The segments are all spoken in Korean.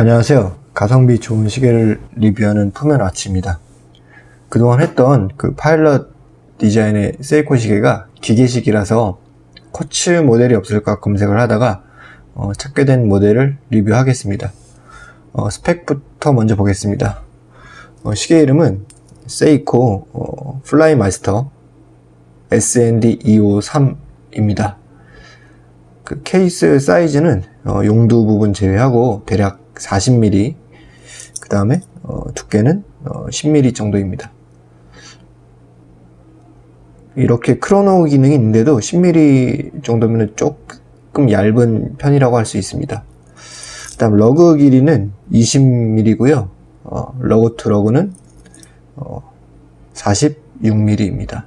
안녕하세요. 가성비 좋은 시계를 리뷰하는 푸어맨 와치입니다. 그동안 했던 그 파일럿 디자인의 세이코 시계가 기계식이라서 quartz 모델이 없을까 검색을 하다가 어, 찾게 된 모델을 리뷰하겠습니다. 어, 스펙부터 먼저 보겠습니다. 어, 시계 이름은 세이코 어, 플라이 마스터 SND253입니다. 그 케이스 사이즈는 어, 용두 부분 제외하고 대략 40mm 그 다음에 어, 두께는 어, 10mm 정도입니다. 이렇게 chrono 기능이 있는데도 10mm 정도면 조금 얇은 편이라고 할 수 있습니다. 그 다음 lug 길이는 20mm고요. 어, lug to lug는 어, 46mm입니다.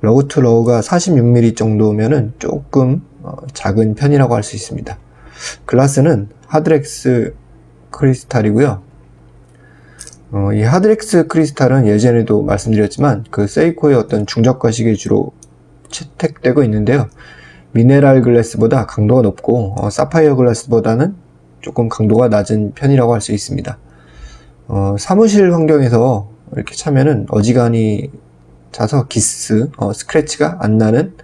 lug to lug가 46mm 정도면은 조금 어, 작은 편이라고 할 수 있습니다. 글라스는 하드렉스 크리스탈이고요. 어, 이 하드렉스 크리스탈은 예전에도 말씀드렸지만 그 세이코의 어떤 중저가식에 주로 채택되고 있는데요. mineral glass보다 강도가 높고 어, 사파이어 글라스보다는 조금 강도가 낮은 편이라고 할 수 있습니다. 어, 사무실 환경에서 이렇게 차면은 어지간히 차서 기스, 어, 스크래치가 안 나는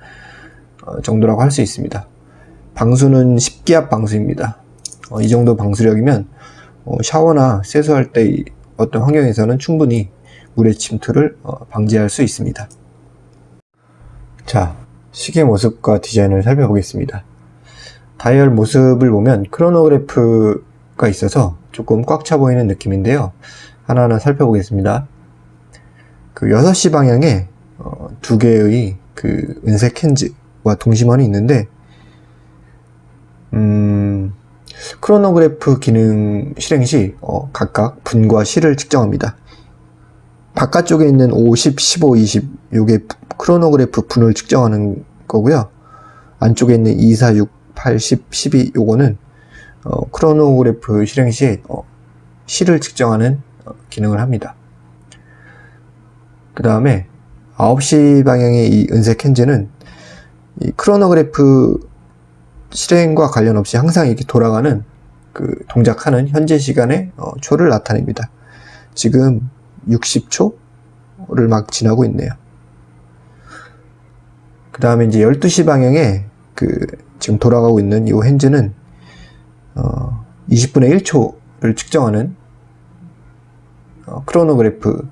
어, 정도라고 할 수 있습니다. 방수는 10기압 방수입니다. 어, 이 정도 방수력이면 어, 샤워나 세수할 때 어떤 환경에서는 충분히 물의 침투를 어, 방지할 수 있습니다. 자, 시계 모습과 디자인을 살펴보겠습니다. 다이얼 모습을 보면 크로노그래프가 있어서 조금 꽉 차 보이는 느낌인데요. 하나하나 살펴보겠습니다. 그 6시 방향에 어, 두 개의 그 은색 hands와 동심원이 있는데 음, 크로노그래프 기능 실행 시 어, 각각 분과 시를 측정합니다. 바깥쪽에 있는 50, 15, 20 요게 크로노그래프 분을 측정하는 거고요. 안쪽에 있는 2, 4, 6, 8, 10, 12 요거는 어, 크로노그래프 실행 시 어, 시를 측정하는 어, 기능을 합니다. 그 다음에 9시 방향의 이 은색 핸즈는 이 크로노그래프 실행과 관련 없이 항상 이렇게 돌아가는 그 동작하는 현재 시간의 어, 초를 나타냅니다. 지금 60초를 막 지나고 있네요. 그 다음에 이제 12시 방향에 그 지금 돌아가고 있는 이 핸즈는 어, 20분의 1초를 측정하는 어, 크로노그래프고요.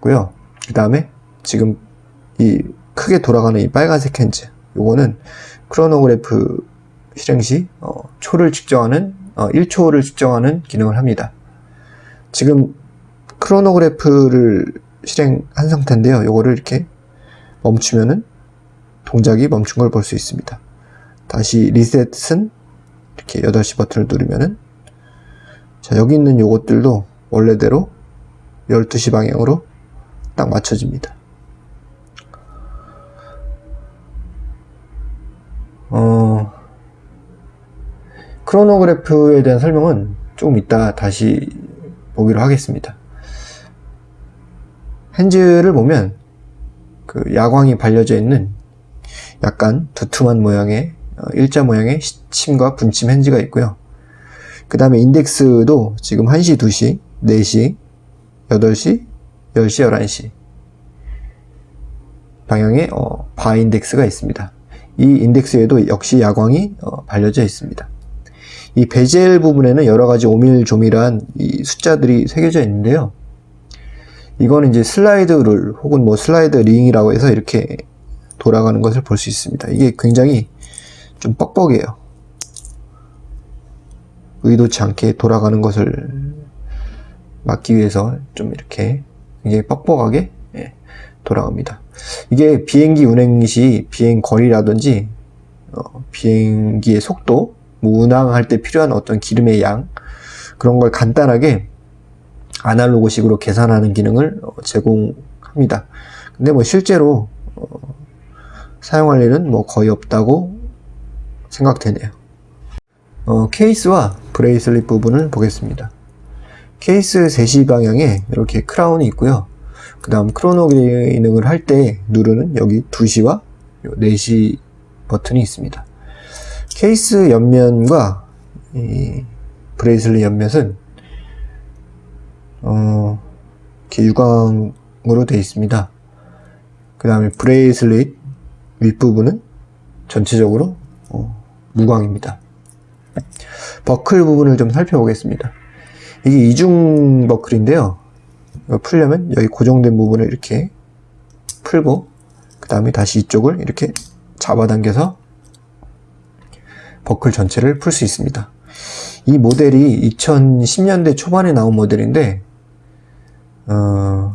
그 다음에 지금 이 크게 돌아가는 이 빨간색 핸즈 요거는 크로노그래프 실행 시 어, 초를 측정하는 어, 1초를 측정하는 기능을 합니다. 지금 크로노그래프를 실행한 상태인데요. 요거를 이렇게 멈추면은 동작이 멈춘 걸 볼 수 있습니다. 다시 리셋은 이렇게 8시 버튼을 누르면은 자 여기 있는 요것들도 원래대로 12시 방향으로 딱 맞춰집니다. 어, 크로노그래프에 대한 설명은 조금 이따 다시 보기로 하겠습니다. 핸즈를 보면 그 야광이 발려져 있는 약간 두툼한 모양의 어, 일자 모양의 시침과 분침 핸즈가 있고요. 그 다음에 인덱스도 지금 1시, 2시, 4시, 8시, 10시, 11시 방향의 어, 바 인덱스가 있습니다. 이 인덱스에도 역시 야광이 어, 발려져 있습니다. 이 베젤 부분에는 여러 가지 오밀조밀한 이 숫자들이 새겨져 있는데요. 이거는 이제 slide rule 혹은 뭐 slide ring이라고 해서 이렇게 돌아가는 것을 볼 수 있습니다. 이게 굉장히 좀 뻑뻑해요. 의도치 않게 돌아가는 것을 막기 위해서 좀 이렇게 굉장히 뻑뻑하게 예, 돌아갑니다. 이게 비행기 운행 시 비행 거리라든지 어, 비행기의 속도, 뭐 운항할 때 필요한 어떤 기름의 양 그런 걸 간단하게 아날로그식으로 계산하는 기능을 어, 제공합니다. 근데 뭐 실제로 어, 사용할 일은 뭐 거의 없다고 생각되네요. 어, 케이스와 bracelet 부분을 보겠습니다. 케이스 3시 방향에 이렇게 크라운이 있고요. 그 다음 chrono 기능을 할 때 누르는 여기 2시와 4시 버튼이 있습니다. 케이스 옆면과 bracelet 옆면은 어, 이렇게 유광으로 되어 있습니다. 그 다음에 bracelet 윗부분은 전체적으로 어, 무광입니다. 버클 부분을 좀 살펴보겠습니다. 이게 이중 버클인데요. 이거 풀려면 여기 고정된 부분을 이렇게 풀고 그 다음에 다시 이쪽을 이렇게 잡아당겨서 버클 전체를 풀 수 있습니다. 이 모델이 2010년대 초반에 나온 모델인데 어,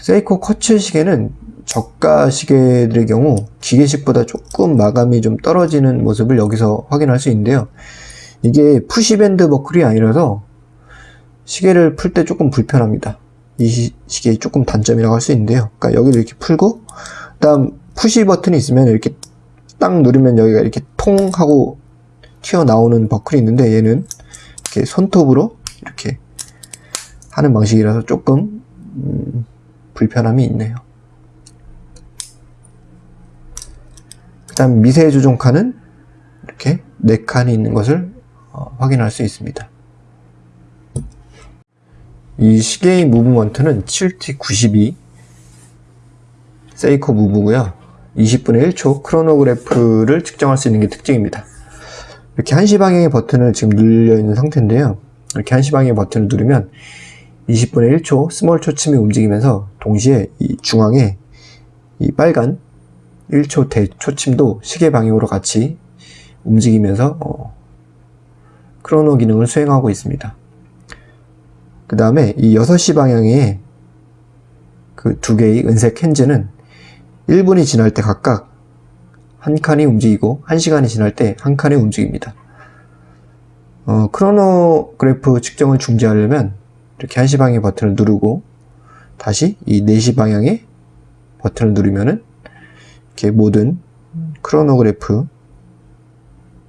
세이코 quartz 시계는 저가 시계들의 경우 기계식보다 조금 마감이 좀 떨어지는 모습을 여기서 확인할 수 있는데요. 이게 push button 버클이 아니라서 시계를 풀 때 조금 불편합니다. 이 시, 시계의 조금 단점이라고 할 수 있는데요. 그러니까 여기를 이렇게 풀고 그다음 push button이 있으면 이렇게 딱 누르면 여기가 이렇게 통 하고 튀어나오는 버클이 있는데 얘는 이렇게 손톱으로 이렇게 하는 방식이라서 조금 음, 불편함이 있네요. 그 다음 미세 조종 칸은 이렇게 4칸이 있는 것을 어, 확인할 수 있습니다. 이 시계의 movement는 7T92 세이코 move고요. 20분의 1초 크로노그래프를 측정할 수 있는 게 특징입니다. 이렇게 한시 방향의 버튼을 지금 눌려 있는 상태인데요. 이렇게 한시 방향의 버튼을 누르면 20분의 1초 small 초침이 움직이면서 동시에 이 중앙에 이 빨간 1초 대초침도 시계 방향으로 같이 움직이면서 어, 크로노 기능을 수행하고 있습니다. 그 다음에 이 6시 방향의 그 두 개의 은색 핸즈는 1분이 지날 때 각각 한 칸이 움직이고 1시간이 지날 때 한 칸이 움직입니다. 어, 크로노그래프 측정을 중지하려면 이렇게 1시 방향의 버튼을 누르고 다시 이 4시 방향의 버튼을 누르면은 이렇게 모든 크로노그래프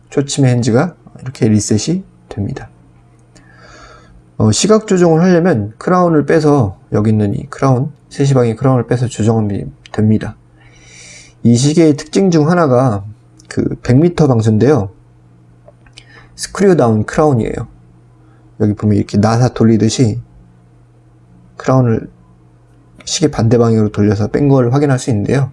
초침의 hands가 이렇게 리셋이 됩니다. 어, 시각 조정을 하려면 크라운을 빼서 여기 있는 이 크라운 3시 방향의 크라운을 빼서 조정하면 됩니다. 이 시계의 특징 중 하나가 그 100m 방수인데요. screw down 크라운이에요. 여기 보면 이렇게 나사 돌리듯이 크라운을 시계 반대 방향으로 돌려서 뺀 걸 확인할 수 있는데요.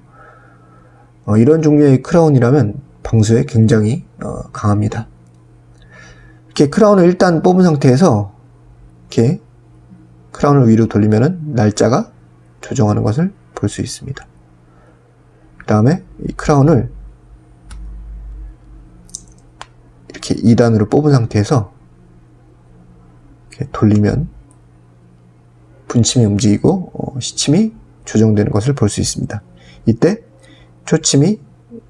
어, 이런 종류의 크라운이라면 방수에 굉장히 어, 강합니다. 이렇게 크라운을 일단 뽑은 상태에서 이렇게 크라운을 위로 돌리면 날짜가 조정하는 것을 볼 수 있습니다. 그 다음에 이 크라운을 이렇게 2단으로 뽑은 상태에서 이렇게 돌리면 분침이 움직이고 어, 시침이 조정되는 것을 볼 수 있습니다. 이때 초침이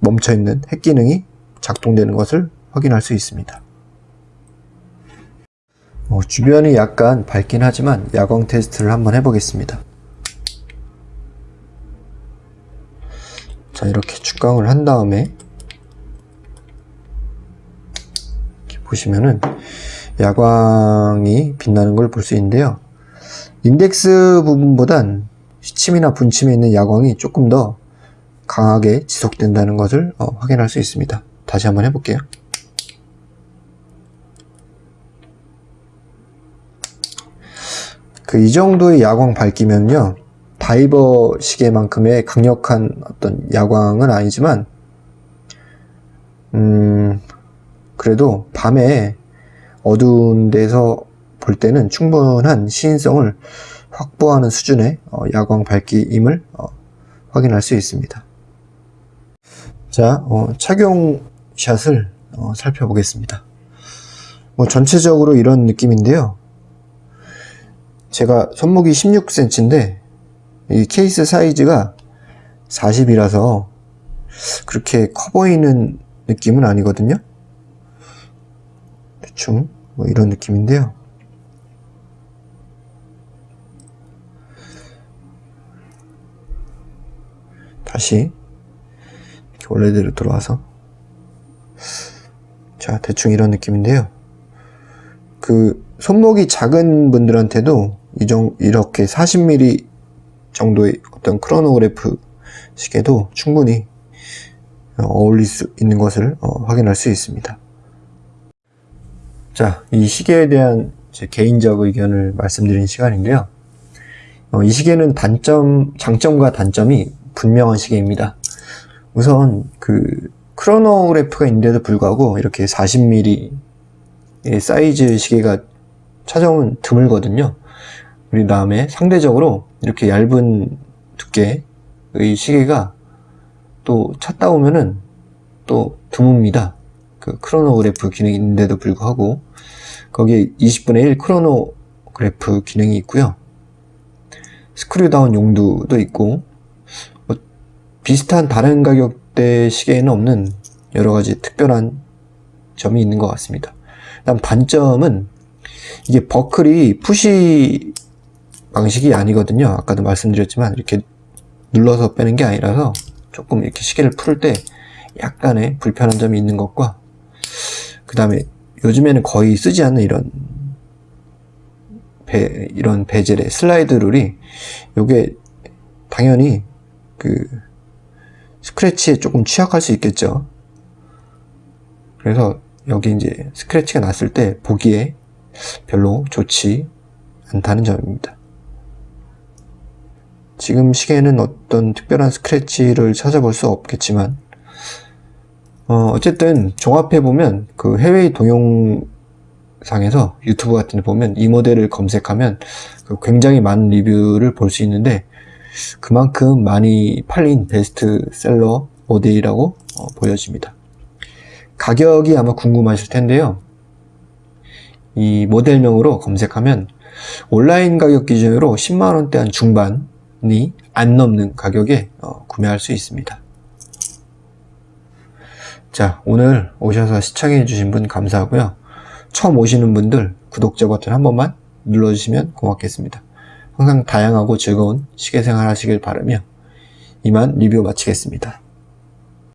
멈춰있는 핵 기능이 작동되는 것을 확인할 수 있습니다. 어, 주변이 약간 밝긴 하지만 야광 테스트를 한번 해보겠습니다. 자 이렇게 축광을 한 다음에 보시면은 야광이 빛나는 걸 볼 수 있는데요. 인덱스 부분보단 시침이나 분침에 있는 야광이 조금 더 강하게 지속된다는 것을 어, 확인할 수 있습니다. 다시 한번 해볼게요. 그 이 정도의 야광 밝기면요. 다이버 시계만큼의 강력한 어떤 야광은 아니지만 음 그래도 밤에 어두운 데서 볼 때는 충분한 시인성을 확보하는 수준의 어, 야광 밝기임을 어, 확인할 수 있습니다. 자, 어, 착용샷을 어, 살펴보겠습니다. 뭐 전체적으로 이런 느낌인데요. 제가 손목이 16cm인데 이 케이스 사이즈가 40이라서 그렇게 커 보이는 느낌은 아니거든요. 대충 뭐 이런 느낌인데요. 다시 원래대로 돌아와서 자 대충 이런 느낌인데요 그 손목이 작은 분들한테도 이정 이렇게 40mm 정도의 어떤 크로노그래프 시계도 충분히 어울릴 수 있는 것을 어, 확인할 수 있습니다 자, 이 시계에 대한 제 개인적 의견을 말씀드린 시간인데요. 어, 이 시계는 단점, 장점과 단점이 분명한 시계입니다. 우선 그 크로노그래프가 있는데도 불구하고 이렇게 40mm의 사이즈 시계가 찾아보면 드물거든요. 그 다음에 상대적으로 이렇게 얇은 두께의 시계가 또 찾다 보면은 또 드뭅니다. 그 크로노그래프 기능이 있는데도 불구하고 거기에 20분의 1 크로노그래프 기능이 있고요. screw down 용두도 있고 뭐 비슷한 다른 가격대 시계에는 없는 여러가지 특별한 점이 있는 것 같습니다. 다음 단점은 이게 버클이 푸시 방식이 아니거든요. 아까도 말씀드렸지만 이렇게 눌러서 빼는 게 아니라서 조금 이렇게 시계를 풀때 약간의 불편한 점이 있는 것과 그 다음에 요즘에는 거의 쓰지 않는 이런 배, 이런 베젤의 슬라이드 룰이 요게 당연히 그 스크래치에 조금 취약할 수 있겠죠. 그래서 여기 이제 스크래치가 났을 때 보기에 별로 좋지 않다는 점입니다. 지금 시계에는 어떤 특별한 스크래치를 찾아볼 수 없겠지만 어, 쨌든 종합해 보면 그 해외 동영상에서 유튜브 같은 데 보면 이 모델을 검색하면 그 굉장히 많은 리뷰를 볼 수 있는데 그만큼 많이 팔린 베스트셀러 모델이라고 어, 보여집니다. 가격이 아마 궁금하실 텐데요. 이 모델명으로 검색하면 온라인 가격 기준으로 10만원대 한 중반이 안 넘는 가격에 어, 구매할 수 있습니다. 자, 오늘 오셔서 시청해 주신 분 감사하고요. 처음 오시는 분들 구독자 버튼 한 번만 눌러주시면 고맙겠습니다. 항상 다양하고 즐거운 시계생활 하시길 바라며 이만 리뷰 마치겠습니다.